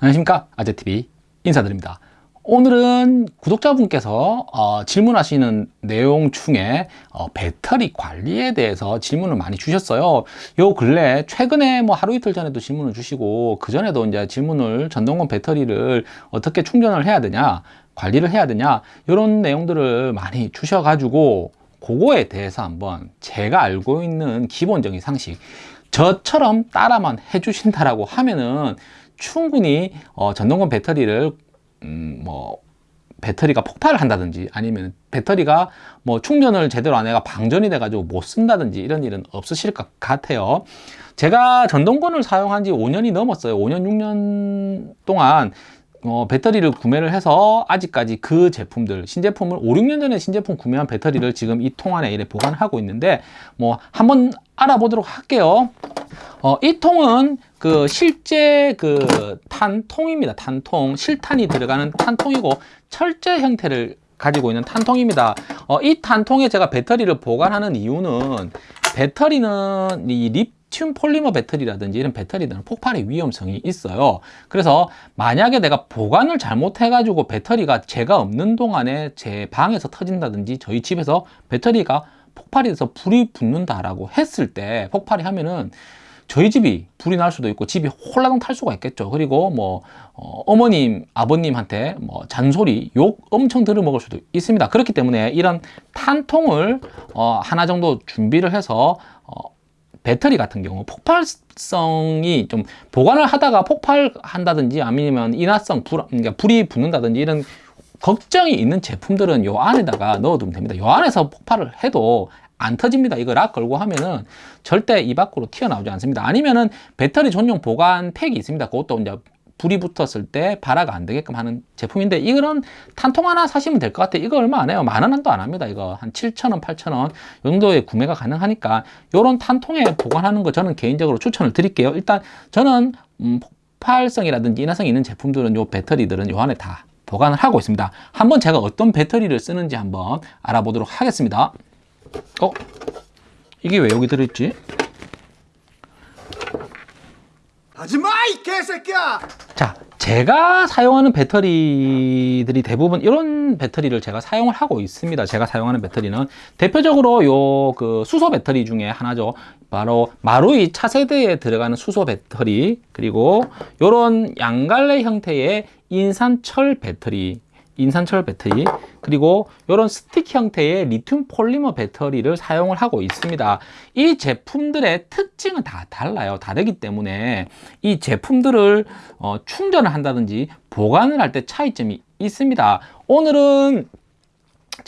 안녕하십니까? 아재TV 인사드립니다. 오늘은 구독자분께서 어, 질문하시는 내용 중에 어, 배터리 관리에 대해서 질문을 많이 주셨어요. 요 근래 최근에 뭐 하루 이틀 전에도 질문을 주시고 그 전에도 이제 질문을 전동권 배터리를 어떻게 충전을 해야 되냐 관리를 해야 되냐 이런 내용들을 많이 주셔 가지고 그거에 대해서 한번 제가 알고 있는 기본적인 상식 저처럼 따라만 해주신다라고 하면은 충분히 어, 전동권 배터리를 음, 뭐 배터리가 폭발을 한다든지 아니면 배터리가 뭐 충전을 제대로 안 해가 방전이 돼 가지고 못 쓴다든지 이런 일은 없으실 것 같아요. 제가 전동권을 사용한 지 5년이 넘었어요. 5년 6년 동안 어, 배터리를 구매를 해서 아직까지 그 제품들 신제품을 5, 6년 전에 신제품 구매한 배터리를 지금 이 통 안에 이래 보관하고 있는데 뭐 한번 알아보도록 할게요 어, 이 통은 그 실제 그 탄통입니다. 탄통. 실탄이 들어가는 탄통이고 철제 형태를 가지고 있는 탄통입니다. 어, 이 탄통에 제가 배터리를 보관하는 이유는 배터리는 이 리튬 폴리머 배터리라든지 이런 배터리들은 폭발의 위험성이 있어요. 그래서 만약에 내가 보관을 잘못해 가지고 배터리가 제가 없는 동안에 제 방에서 터진다든지 저희 집에서 배터리가 폭발이 돼서 불이 붙는다라고 했을 때 폭발이 하면은 저희 집이 불이 날 수도 있고 집이 홀라당 탈 수가 있겠죠. 그리고 뭐 어, 머님 아버님한테 뭐 잔소리 욕 엄청 들어 먹을 수도 있습니다. 그렇기 때문에 이런 탄통을 어, 하나 정도 준비를 해서 어, 배터리 같은 경우 폭발성이 좀 보관을 하다가 폭발한다든지 아니면 인화성 불, 그러니까 불이 붙는다든지 이런 걱정이 있는 제품들은 요 안에다가 넣어두면 됩니다. 요 안에서 폭발을 해도 안 터집니다. 이거 락 걸고 하면은 절대 이 밖으로 튀어나오지 않습니다. 아니면은 배터리 전용 보관 팩이 있습니다. 그것도 이제 불이 붙었을 때 발화가 안 되게끔 하는 제품인데 이거는 탄통 하나 사시면 될 것 같아요. 이거 얼마 안 해요. 만 원도 안 합니다. 이거 한 7,000원, 8,000원 정도의 구매가 가능하니까 이런 탄통에 보관하는 거 저는 개인적으로 추천을 드릴게요. 일단 저는 음, 폭발성이라든지 인화성이 있는 제품들은 요 배터리들은 요 안에 다 보관을 하고 있습니다. 한번 제가 어떤 배터리를 쓰는지 한번 알아보도록 하겠습니다. 어? 이게 왜 여기 들어있지? 하지마 이 개새끼야! 자, 제가 사용하는 배터리들이 대부분 이런 배터리를 제가 사용을 하고 있습니다. 제가 사용하는 배터리는 대표적으로 요 그 수소 배터리 중에 하나죠. 바로 마루이 차세대에 들어가는 수소 배터리 그리고 요런 양갈래 형태의 인산철 배터리 인산철 배터리 그리고 이런 스틱 형태의 리튬 폴리머 배터리를 사용을 하고 있습니다. 이 제품들의 특징은 다 달라요. 다르기 때문에 이 제품들을 어, 충전을 한다든지 보관을 할 때 차이점이 있습니다. 오늘은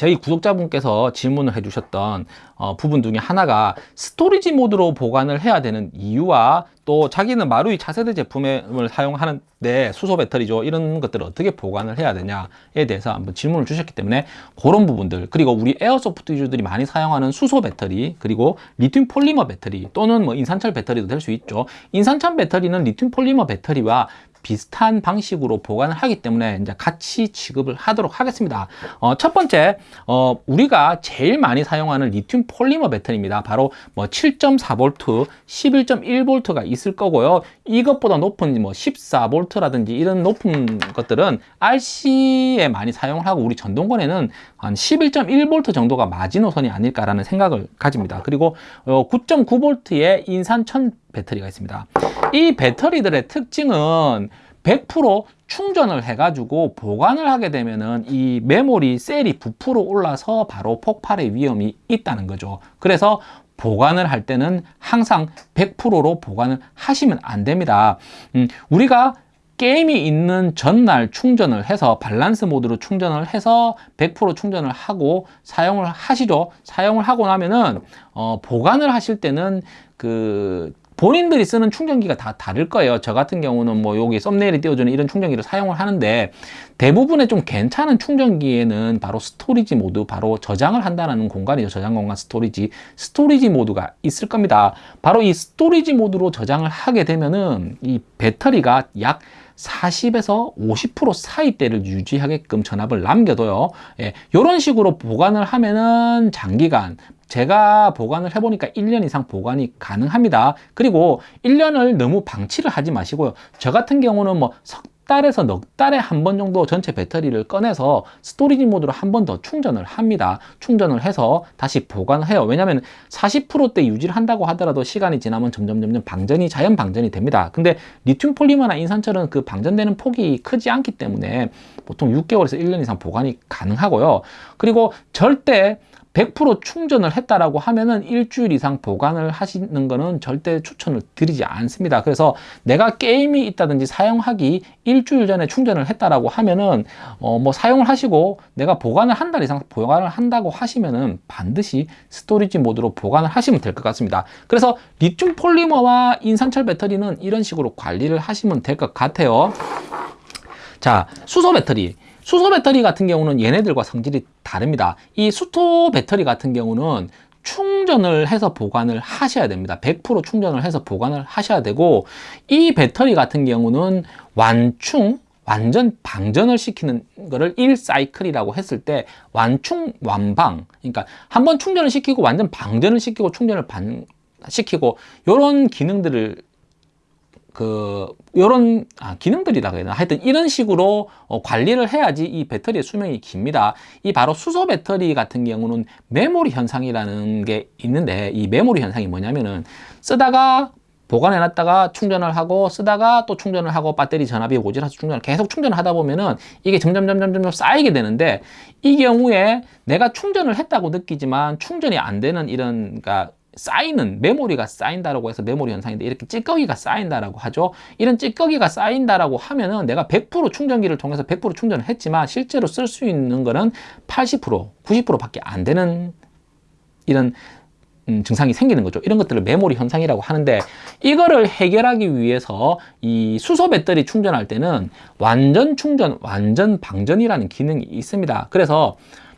저희 구독자분께서 질문을 해주셨던 어, 부분 중에 하나가 storage mode로 보관을 해야 되는 이유와 또 자기는 마루이 차세대 제품을 사용하는데 수소 배터리죠. 이런 것들을 어떻게 보관을 해야 되냐에 대해서 한번 질문을 주셨기 때문에 그런 부분들 그리고 우리 airsoft user들이 많이 사용하는 수소 배터리 그리고 리튬 폴리머 배터리 또는 뭐 인산철 배터리도 될 수 있죠. 인산철 배터리는 리튬 폴리머 배터리와 비슷한 방식으로 보관을 하기 때문에 이제 같이 취급을 하도록 하겠습니다. 어, 첫 번째, 어, 우리가 제일 많이 사용하는 리튬 폴리머 배터리입니다. 바로 뭐 7.4V, 11.1V가 있을 거고요. 이것보다 높은 뭐 14V라든지 이런 높은 것들은 RC에 많이 사용을 하고 우리 전동권에는 한 11.1V 정도가 마지노선이 아닐까라는 생각을 가집니다. 그리고 어, 9.9V의 인산 천 배터리가 있습니다. 이 배터리들의 특징은 100% 충전을 해가지고 보관을 하게 되면은 이 메모리 셀이 부풀어 올라서 바로 폭발의 위험이 있다는 거죠. 그래서 보관을 할 때는 항상 100%로 보관을 하시면 안 됩니다. 음, 우리가 게임이 있는 전날 충전을 해서 밸런스 모드로 충전을 해서 100% 충전을 하고 사용을 하시죠. 사용을 하고 나면은 어, 보관을 하실 때는 그 본인들이 쓰는 충전기가 다 다를 거예요. 저 같은 경우는 뭐 여기 thumbnail에 띄워주는 이런 충전기를 사용을 하는데 대부분의 좀 괜찮은 충전기에는 바로 storage mode 바로 저장을 한다는 공간이죠. 저장 공간 storage storage mode가 있을 겁니다. 바로 이 storage mode로 저장을 하게 되면은 이 배터리가 약 40에서 50% 사이대를 유지하게끔 전압을 남겨둬요. 예, 이런 식으로 보관을 하면은 장기간 제가 보관을 해보니까 1년 이상 보관이 가능합니다 그리고 1년을 너무 방치를 하지 마시고요 저 같은 경우는 뭐 석 달에서 넉 달에 한 번 정도 전체 배터리를 꺼내서 storage mode로 한 번 더 충전을 합니다. 충전을 해서 다시 보관을 해요. 왜냐하면 40%대 유지를 한다고 하더라도 시간이 지나면 점점 점점 방전이 자연 방전이 됩니다. 근데 리튬 폴리머나 인산철은 그 방전되는 폭이 크지 않기 때문에 보통 6개월에서 1년 이상 보관이 가능하고요. 그리고 절대 100% 충전을 했다라고 하면은 일주일 이상 보관을 하시는 거는 절대 추천을 드리지 않습니다. 그래서 내가 게임이 있다든지 사용하기 일주일 전에 충전을 했다라고 하면은 어 뭐 사용을 하시고 내가 보관을 한 달 이상 보관을 한다고 하시면은 반드시 storage mode로 보관을 하시면 될 것 같습니다. 그래서 리튬 폴리머와 인산철 배터리는 이런 식으로 관리를 하시면 될 것 같아요. 자, 수소 배터리. 수소 배터리 같은 경우는 얘네들과 성질이 다릅니다. 이 수소 배터리 같은 경우는 충전을 해서 보관을 하셔야 됩니다. 100% 충전을 해서 보관을 하셔야 되고 이 배터리 같은 경우는 완충 완전 방전을 시키는 거를 1사이클이라고 했을 때 완충 완방 그러니까 한 번 충전을 시키고 완전 방전을 시키고 충전을 반 시키고 이런 기능들을 그 요런 아, 기능들이라고 해야 되나 하여튼 이런 식으로 어, 관리를 해야지 이 배터리의 수명이 깁니다. 이 바로 수소 배터리 같은 경우는 메모리 현상이라는 게 있는데 이 메모리 현상이 뭐냐면은 쓰다가 보관해 놨다가 충전을 하고 쓰다가 또 충전을 하고 배터리 전압이 오지라서 충전을 계속 충전을 하다 보면은 이게 점점 점점 점점 쌓이게 되는데 이 경우에 내가 충전을 했다고 느끼지만 충전이 안 되는 이런 그러니까 쌓이는 메모리가 쌓인다라고 해서 메모리 현상인데 이렇게 찌꺼기가 쌓인다라고 하죠. 이런 찌꺼기가 쌓인다라고 하면은 내가 100% 충전기를 통해서 100% 충전을 했지만 실제로 쓸 수 있는 거는 80% 90%밖에 안 되는 이런 음, 증상이 생기는 거죠. 이런 것들을 메모리 현상이라고 하는데 이거를 해결하기 위해서 이 수소 배터리 충전할 때는 완전 충전, 완전 방전이라는 기능이 있습니다. 그래서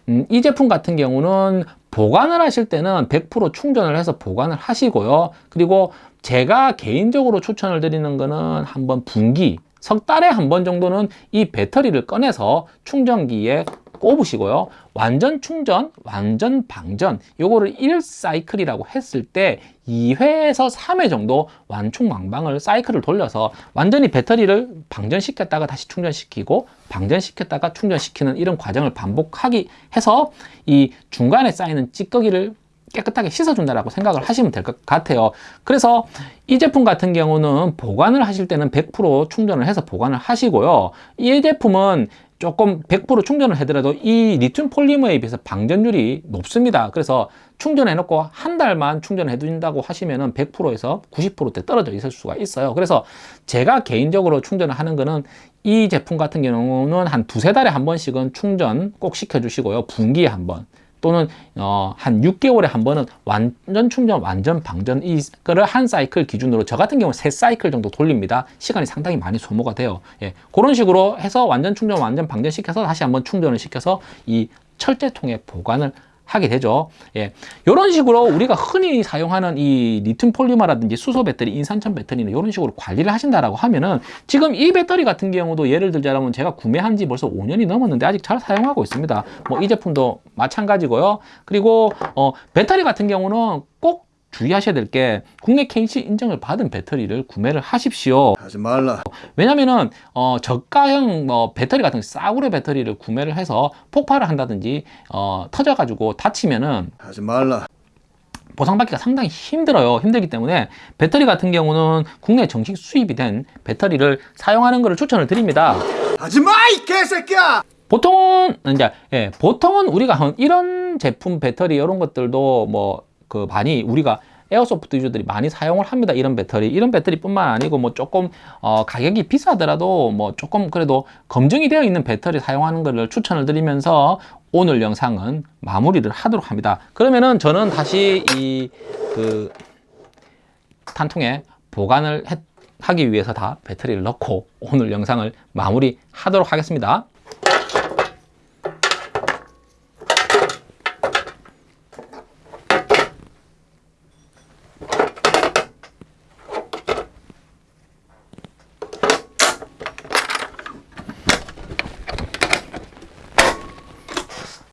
음, 이 제품 같은 경우는 보관을 하실 때는 100% 충전을 해서 보관을 하시고요. 그리고 제가 개인적으로 추천을 드리는 거는 한번 분기, 석 달에 한 번 정도는 이 배터리를 꺼내서 충전기에 꼽으시고요. 완전 충전, 완전 방전, 요거를 1사이클이라고 했을 때 2회에서 3회 정도 완충망방을 사이클을 돌려서 완전히 배터리를 방전시켰다가 다시 충전시키고 방전시켰다가 충전시키는 이런 과정을 반복하기 해서 이 중간에 쌓이는 찌꺼기를 깨끗하게 씻어준다라고 생각을 하시면 될 것 같아요. 그래서 이 제품 같은 경우는 보관을 하실 때는 100% 충전을 해서 보관을 하시고요. 이 제품은 조금 100% 충전을 하더라도 이 리튬 폴리머에 비해서 방전율이 높습니다. 그래서 충전해 놓고 한 달만 충전해 둔다고 하시면은 100%에서 90%대 떨어져 있을 수가 있어요. 그래서 제가 개인적으로 충전을 하는 거는 이 제품 같은 경우는 한 두세 달에 한 번씩은 충전 꼭 시켜 주시고요. 분기에 한 번. 또는 어, 한 6개월에 한 번은 완전 충전, 완전 방전 이거를 한 사이클 기준으로 저 같은 경우는 세 사이클 정도 돌립니다. 시간이 상당히 많이 소모가 돼요. 예, 그런 식으로 해서 완전 충전, 완전 방전 시켜서 다시 한번 충전을 시켜서 이 철제통에 보관을 하게 되죠. 예. 이런 식으로 우리가 흔히 사용하는 이 리튬 폴리머라든지 수소 배터리, 인산철 배터리는 이런 식으로 관리를 하신다라고 하면은 지금 이 배터리 같은 경우도 예를 들자면 제가 구매한 지 벌써 5년이 넘었는데 아직 잘 사용하고 있습니다. 뭐 이 제품도 마찬가지고요. 그리고 어 배터리 같은 경우는 꼭 주의하셔야 될 게 국내 KC 인정을 받은 배터리를 구매를 하십시오. 하지 말라. 왜냐면은 어 저가형 뭐 배터리 같은 싸구려 배터리를 구매를 해서 폭발을 한다든지 어 터져 가지고 다치면은 하지 말라. 보상받기가 상당히 힘들어요. 힘들기 때문에 배터리 같은 경우는 국내 정식 수입이 된 배터리를 사용하는 것을 추천을 드립니다. 하지 마, 이 개새끼야! 보통은 이제 예, 보통은 우리가 한 이런 제품 배터리 이런 것들도 뭐 그 많이 우리가 에어소프트 유저들이 많이 사용을 합니다. 이런 배터리, 이런 배터리뿐만 아니고 뭐 조금 어, 가격이 비싸더라도 뭐 조금 그래도 검증이 되어 있는 배터리 사용하는 것을 추천을 드리면서 오늘 영상은 마무리를 하도록 합니다. 그러면은 저는 다시 이 그 탄통에 보관을 해- 하기 위해서 다 배터리를 넣고 오늘 영상을 마무리 하도록 하겠습니다.